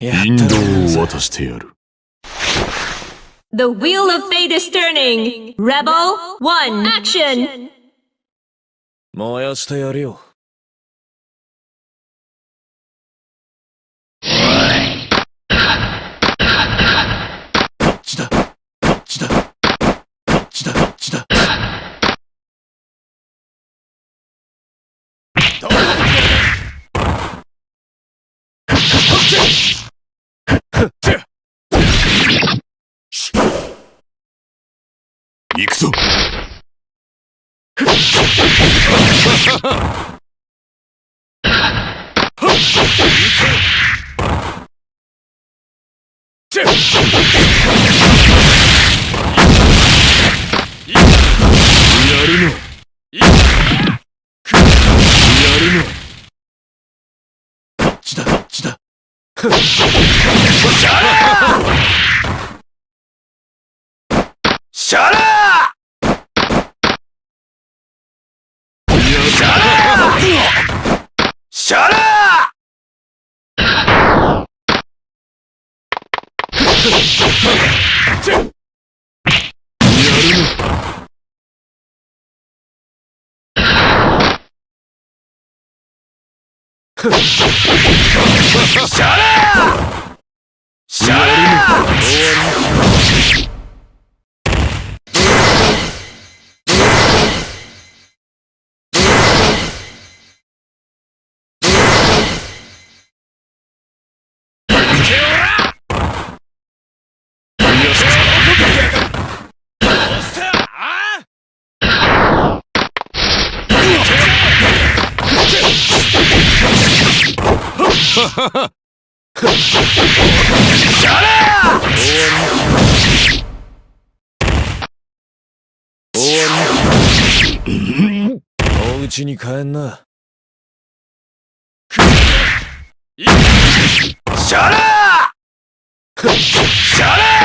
引導を渡してやる。 The wheel of fate is turning. Rebel 1, action! 燃やしてやるよ。 行くぞ。やるの。やるの。こっちだこっちだ。シャラシャラシャラやるおうちに帰んな。シャラシャラ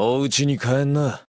お家に帰んな。